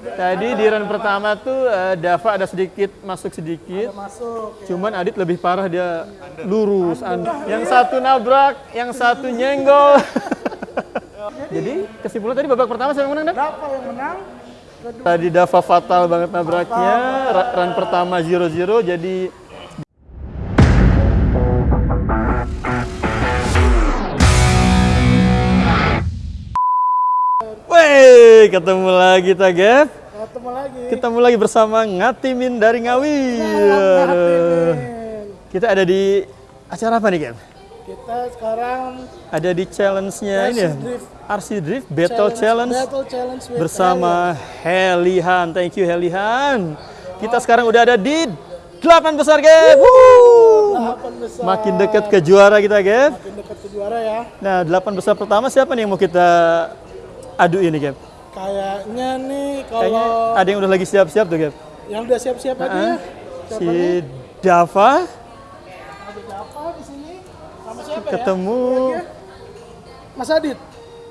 Tadi di run pertama tuh eh, Dava ada sedikit masuk sedikit. Masuk. Cuman Adit lebih parah dia lurus. an- Yang satu nabrak, yang satu nyenggol. Jadi kesimpulan tadi babak pertama siapa yang menang? Dan? Berapa yang menang? Kedua. Tadi Dava fatal banget nabraknya. Ra- Run pertama 0-0 jadi Wey, ketemu lagi kita, Gap. Ketemu lagi. Ketemu lagi bersama Ngatimin dari Ngawi. Aduh. Kita ada di acara apa nih, Gap? Kita sekarang Ada di challenge-nya ini ya? Drift. RC Drift Battle Challenge, Battle Challenge with bersama Helihan. Thank you Helihan. Kita sekarang udah ada di delapan besar, Gap. Besar. Makin dekat ke juara kita, Gap. Makin dekat ke juara ya. Nah, delapan besar pertama siapa nih yang mau kita adu ini, Gap? Kayaknya nih Kayaknya kalau ada yang udah lagi siap-siap tuh, Gap. yang udah siap-siap aja ya. Siapa Si nih? Dava Ada apa di sini? Sama siapa ya? ketemu Mas Adit.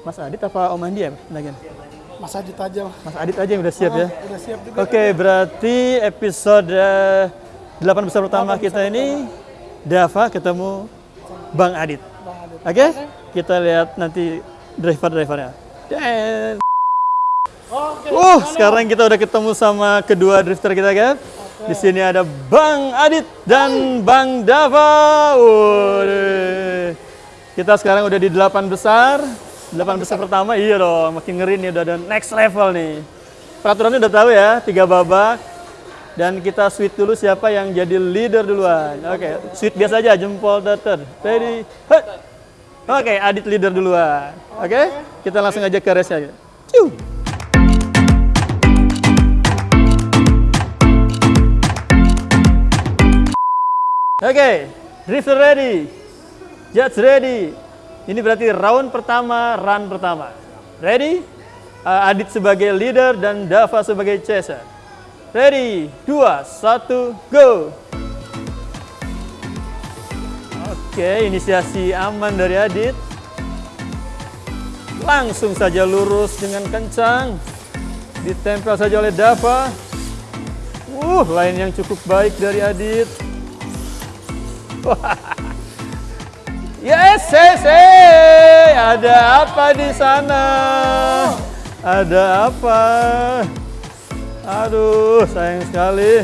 Mas Adit apa Om Andi ya? Lagian. Mas Adit aja. lah. Mas Adit aja yang udah siap ya. Udah siap juga. Oke, berarti episode eh, delapan besar pertama kita ini Dava ketemu Bang Adit. Bang Adit. Oke, kita lihat nanti driver-drivernya. Dan Oke. Uh, sekarang kita udah ketemu sama kedua drifter kita, kan? Di sini ada Bang Adit dan Bang Dava. Waduh. Kita sekarang udah di delapan besar. Delapan besar pertama, iya dong. Makin ngeri nih, udah ada next level nih. Peraturannya udah tahu ya, tiga babak. Dan kita sweet dulu siapa yang jadi leader duluan. Oke, sweet biasa aja, jempol datar. Ready, hut. Oke, Adit leader duluan. Oke, kita langsung aja ke race-nya. Ciu. Oke, drifter ready, judge ready. Ini berarti round pertama, run pertama. Ready? Uh, Adit sebagai leader dan Dava sebagai chaser. Ready, dua, satu, go. Oke, inisiasi aman dari Adit. Langsung saja lurus dengan kencang. Ditempel saja oleh Dava. Uh, line yang cukup baik dari Adit. Yes, yes, yes. Ada apa di sana? Ada apa? Aduh, sayang sekali.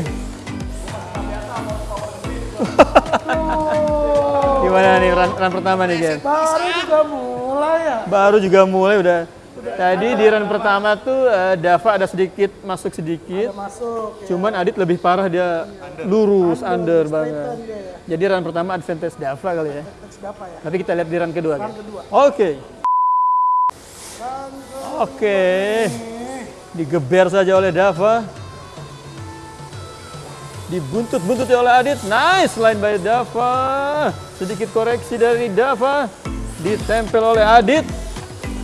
Gimana nih run, run pertama nih, Gen? Baru juga mulai ya. Baru juga mulai udah. Tadi di run pertama tuh eh, Dava ada sedikit masuk sedikit. Masuk. Ya. Cuman Adit lebih parah dia lurus under banget. Dia ya. Jadi run pertama advantage Dava kali ya. Siapa ya? Tapi kita lihat di run kedua. kan? kedua. Oke. Oke. Digeber saja oleh Dava. Dibuntut-buntuti oleh Adit. Nice line by Dava. Sedikit koreksi dari Dava. Ditempel oleh Adit.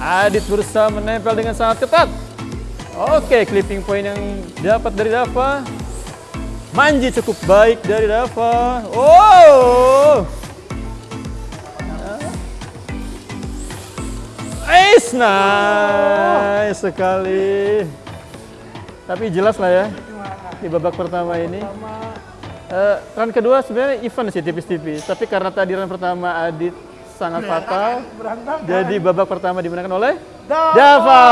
Adit berusaha menempel dengan sangat ketat. Oke, clipping point yang dapat dari Dava. Manji cukup baik dari Dava. Oh. Nice, nice sekali. Tapi jelas lah ya di babak pertama ini. Eh, run kedua sebenarnya even sih tipis-tipis. Tapi karena tadi run pertama Adit sangat fatal, Berantakan. jadi babak pertama dimenangkan oleh Dava. Dava.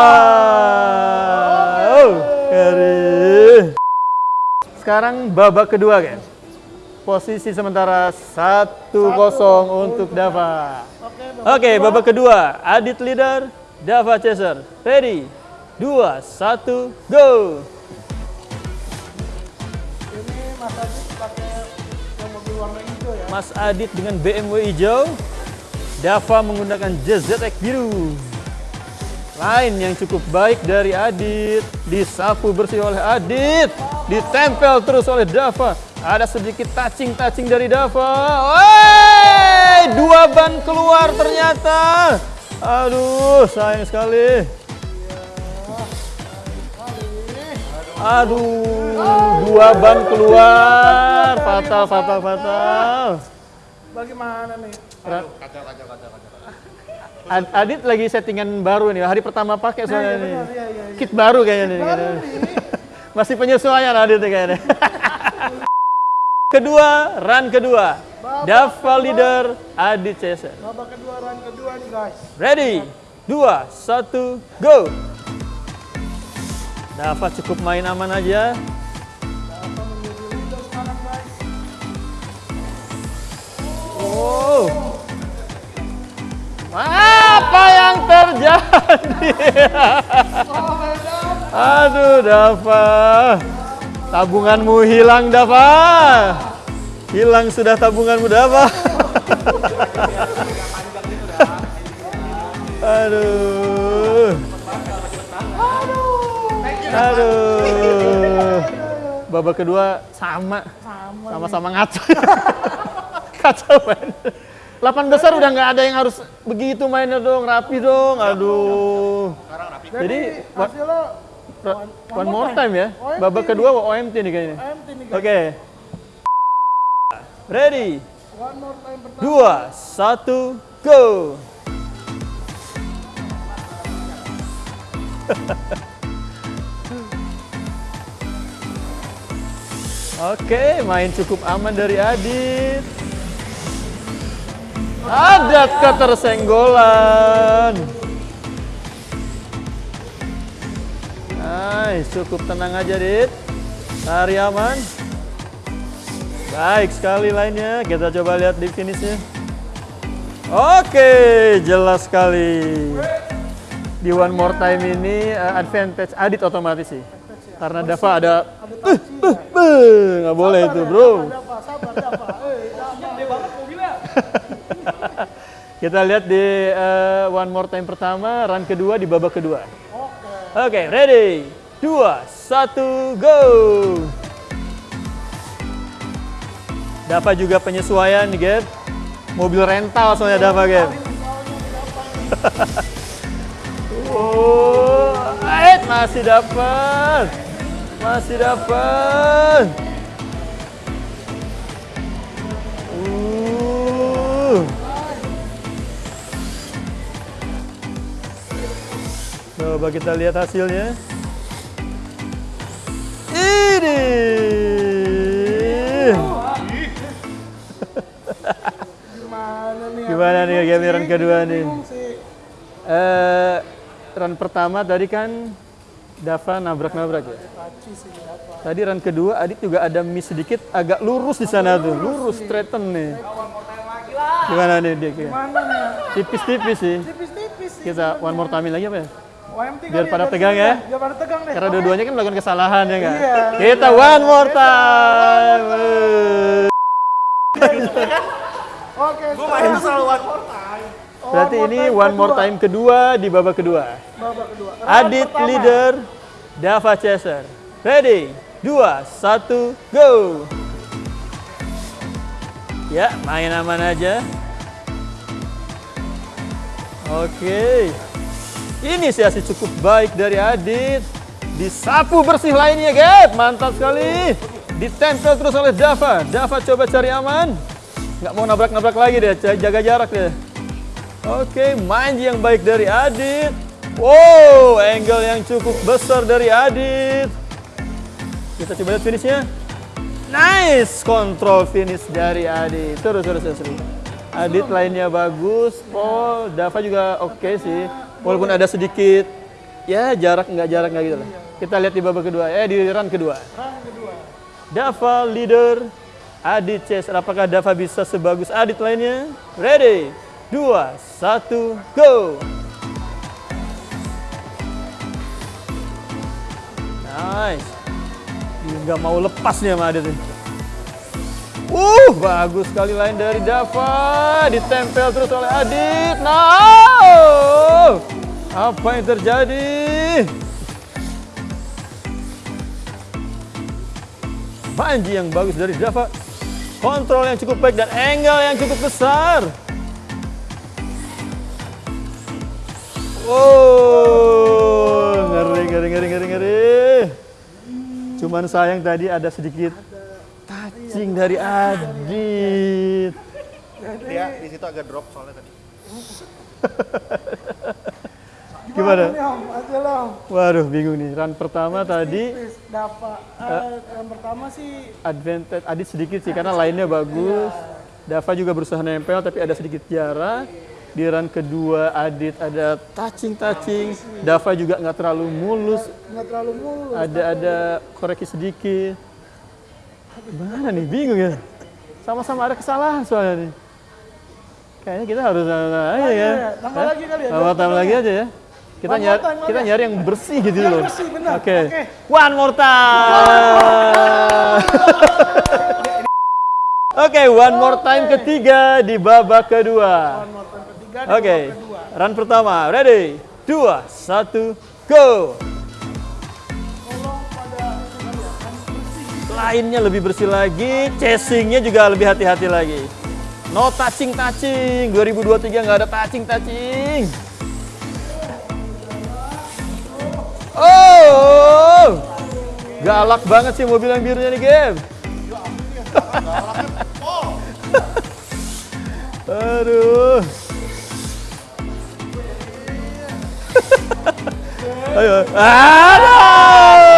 Oh, keren. Sekarang babak kedua kan. Posisi sementara 1-0 untuk Dava. Oke, Oke, babak kedua. Adit leader, Dava chaser. Ready? Dua, satu, go! ini Mas Adit pakai yang mobil warna hijau ya. Mas Adit dengan BMW hijau. Dava menggunakan JZX biru. Line yang cukup baik dari Adit. Disapu bersih oleh Adit. Ditempel terus oleh Dava. Ada sedikit touching-touching dari Dava. Wey! Dua ban keluar ternyata. Aduh, sayang sekali. Aduh, dua ban keluar. Fatal, fatal, fatal. Bagaimana nih? Ad- Adit lagi settingan baru nih, hari pertama pakai soalnya iya, nih. benar, iya, iya, iya. Kit baru kayaknya nih. Baru nih. Masih penyesuaian Adit kayaknya. kedua, run kedua. Dava leader Adit Cesar. Babak kedua, run kedua nih guys. Ready? Dua, satu, go! Dava cukup main aman aja. Dava. Aduh, Dava. Tabunganmu hilang, Dava. Hilang sudah tabunganmu, Dava. Aduh. Aduh. Babak kedua sama. Sama-sama ngaco. Kacau main. 8 besar udah nggak ada yang harus begitu mainnya dong, rapi dong. Aduh. Jadi, hasilnya One more time ya. Babak kedua OMT nih kayaknya. Oke. Ready. One more time pertama. Dua, satu, go. Oke, main cukup aman dari Adit. Ada ketersenggolan. Nice, cukup tenang aja, Dit. Lari aman. Baik sekali lainnya. Kita coba lihat di finishnya. Oke, jelas sekali. Di one more time ini uh, advantage Adit otomatis sih. Karena Dava ada ya. Eh, nggak boleh itu, bro. Eh. Kita lihat di uh, one more time pertama, run kedua di babak kedua. Oke. Oke, ready? Dua, satu, go! Dava juga penyesuaian nih, Gap. Mobil rental soalnya Dava, Gap. Oh, masih dapat. Masih dapat. Coba kita lihat hasilnya. Ini. Gimana nih? Gimana nih game run kedua nih? Eh, run pertama tadi kan Dava nabrak-nabrak ya. Tadi run kedua Adit juga ada miss sedikit, agak lurus di sana tuh, lurus straighten nih. Gimana nih dia? Kia? Mana nih? Tipis-tipis sih. Tipis-tipis sih. Kita one more time lagi apa ya? OMT Biar kali pada biar tegang ya. Biar pada tegang deh. Karena Oke. dua-duanya kan melakukan kesalahan ya nggak? Iya. Kita one more time. Oke. Gue main selalu one more time. Oh, Berarti ini one more time kedua di babak kedua. Babak kedua. Round Adit pertama. leader, Dava Chaser. Ready? Dua, satu, go! Ya, main aman aja. Oke. Inisiasi cukup baik dari Adit. Disapu bersih lainnya, Gap. Mantap sekali. Ditempel terus oleh Dava. Dava coba cari aman. Nggak mau nabrak-nabrak lagi deh, jaga jarak deh. Oke, main yang baik dari Adit. Wow, angle yang cukup besar dari Adit. Kita coba lihat finishnya. Nice, kontrol finish dari Adit. Terus, terus, terus. Adit lainnya bagus, Paul, Dava juga oke sih. Walaupun ada sedikit, ya jarak nggak jarak nggak gitu lah. Kita lihat di babak kedua, eh di run kedua. Dava leader, Adit Chaser. Apakah Dava bisa sebagus Adit lainnya? Ready? Dua, satu, go! Nice. Nggak mau lepas nih sama Adit. nih. Uh, bagus sekali lain dari Dava. Ditempel terus oleh Adit. Nah, apa yang terjadi? Banji yang bagus dari Dava. Kontrol yang cukup baik dan angle yang cukup besar. Oh, ngeri, ngeri, ngeri, ngeri, ngeri. Cuman sayang tadi ada sedikit touching dari Adit. Dia di situ agak drop soalnya tadi. Gimana? Waduh, bingung nih. Run pertama tadi Please, Dava. Eh, yang pertama sih advantage Adit sedikit sih karena lainnya bagus. Dava juga berusaha nempel tapi ada sedikit jarak. Di run kedua Adit ada touching touching. Dava juga nggak terlalu mulus. nggak terlalu mulus. Ada ada koreksi sedikit. Gimana nih? Bingung ya. Sama-sama ada kesalahan soalnya nih. Kayaknya kita harus sama aja ya. tambah lagi kali ya, Tambah tambah lagi aja ya. Kita nyari kita nyari yang bersih gitu Yang loh. bersih, benar. Oke. Oke. One more time. Oke, one more time ketiga di babak kedua. One more time ketiga di Oke, babak kedua. run pertama, ready, dua, satu, go. Lainnya lebih bersih lagi, chasingnya juga lebih hati-hati lagi. No touching touching, 2023 nggak ada touching touching. Oh, galak banget sih mobil yang birunya nih game. Aduh. Ayo. Aduh.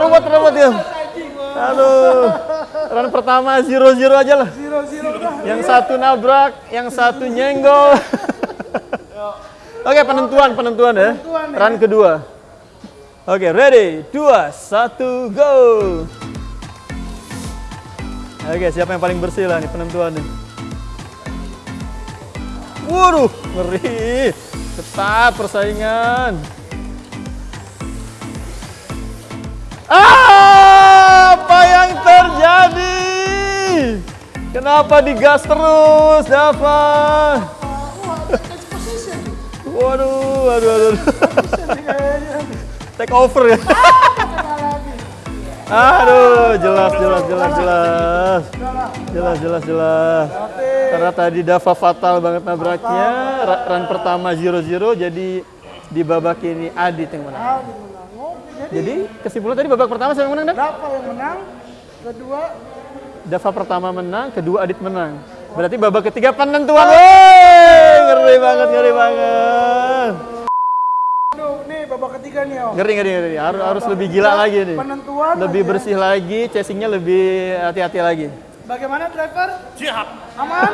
Ruwet, ruwet ya. Aduh. Run pertama zero zero aja lah. Zero zero dah. Yang satu nabrak, yang satu nyenggol. Oke, penentuan, penentuan ya. Penentuan ya. Run kedua. Oke, ready? Dua, satu, go. Oke, siapa yang paling bersih lah nih penentuan nih. Waduh, ngeri. Ketat persaingan. Apa yang terjadi? Kenapa digas terus, Dava? Waduh, waduh, waduh. Take over ya. Aduh, jelas, jelas, jelas, jelas. Jelas, jelas, jelas. Karena tadi Dava fatal banget nabraknya. Ra- Run pertama 0-0, jadi di babak ini Adit yang menang. Ah, di menang. Oke, jadi Jadi kesimpulan tadi babak pertama siapa yang menang, Dan? Dava yang menang. Kedua Dava pertama menang, kedua Adit menang. Berarti babak ketiga penentuan. Wey, ngeri banget, ngeri banget. Aduh, nih babak ketiga nih om. Ngeri, ngeri, ngeri. Harus, harus lebih gila lagi nih. Penentuan Lebih aja. bersih lagi, chasingnya lebih hati-hati lagi. Bagaimana driver? Siap. Aman?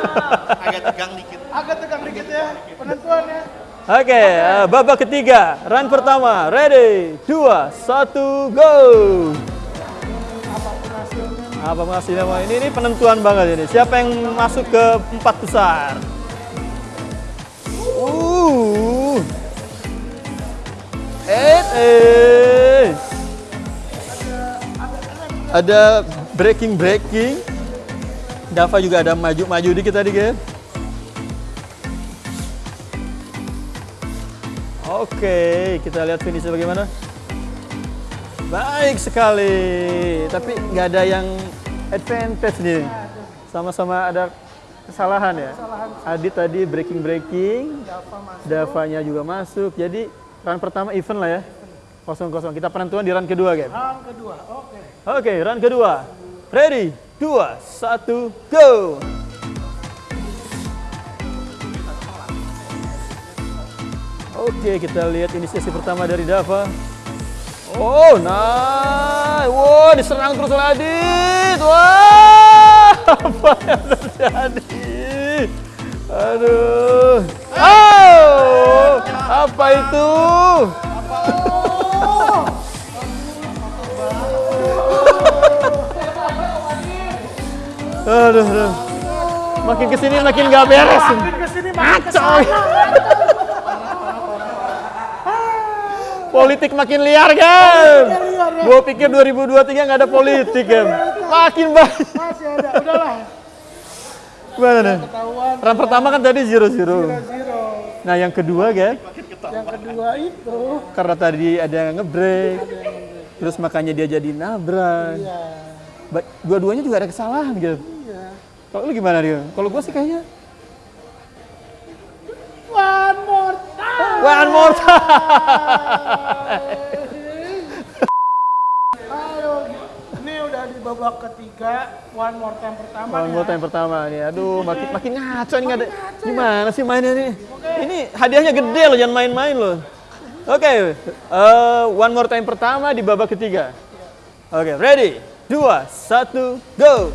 Agak tegang dikit. Agak tegang dikit ya penentuan ya. Oke, eh, babak ketiga, run pertama, ready, dua, satu, go. Apa hasilnya? Wah, Ini, ini penentuan banget ini. Siapa yang masuk ke empat besar? Uh, eh. Ada breaking breaking. Dava juga ada maju-maju dikit tadi, guys. Oke, kita lihat finishnya bagaimana. Baik sekali, tapi nggak ada yang advantage nih. Sama-sama ada kesalahan ya. Adit tadi breaking breaking, Davanya juga masuk. Jadi run pertama event lah ya. Kosong kosong. Kita penentuan di run kedua kan. Round kedua. Oke. Oke, run kedua. Ready, dua, satu, go. Oke, kita lihat inisiasi pertama dari Dava. Oh, nice. Wow, diserang terus oleh Adit. Wah, apa yang terjadi? Aduh. Oh, apa itu? Aduh, aduh. Makin ke sini makin gak beres. Makin ke sini makin Kacau. Politik makin liar kan? Gue pikir 2023 nggak ada politik kan? Makin banyak. masih ada. Udahlah. Gimana nih? Ketahuan Run pertama kan tadi zero zero. Nah yang kedua kan? Yang kedua itu Karena tadi ada yang ngebreak. Terus makanya dia jadi nabrak. ya Ba- Dua-duanya juga ada kesalahan gitu. iya. Kalau lu gimana dia? Kalau gue sih kayaknya One more. One more time. Ini udah di babak ketiga one more time pertama One more ya. time pertama nih. Aduh, makin makin ngaco nih ada. Gimana sih mainnya nih? Ini hadiahnya gede loh, jangan main-main loh. Oke, eh, one more time pertama di babak ketiga. Oke, ready? Dua, satu, go!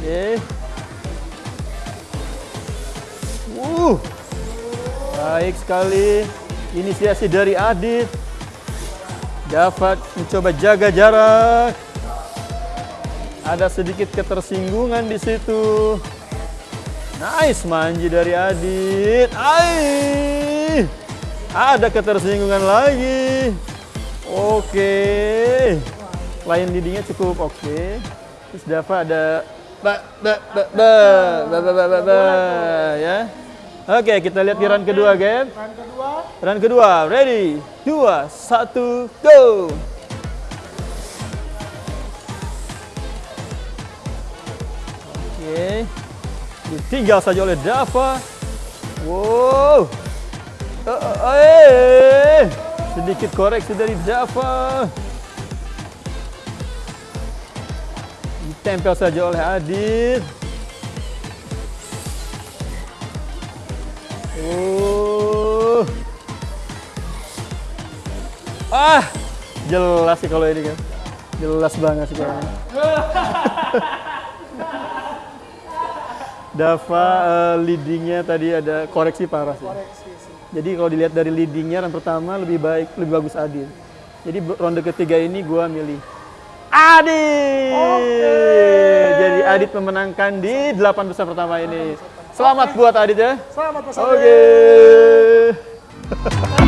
Oke. Uh, baik sekali. Inisiasi dari Adit. Dapat mencoba jaga jarak. Ada sedikit ketersinggungan di situ. Nice manji dari Adit. Aih. Ada ketersinggungan lagi. Oke. Okay. Lain didinya cukup oke. Okay. Terus Dava ada ba ba ba ba ba ba ba, ba, ba, ba ya. Oke, kita lihat di run kedua, game. Run kedua, Run kedua, ready, dua, satu, go. Oke, ditinggal saja oleh Dava. Wow, Eh, eh, eh. sedikit koreksi dari Dava. Ditempel saja oleh Adit. Oh. Ah, jelas sih kalau ini kan. Jelas banget sih kalau ini. Dava eh, leadingnya tadi ada koreksi parah sih. koreksi sih. Jadi kalau dilihat dari leadingnya yang pertama lebih baik, lebih bagus Adit. Jadi ronde ketiga ini gua milih Adit. Jadi Adit memenangkan di delapan besar pertama ini. Selamat okay. buat Adit ya. Selamat Mas Oke. Okay.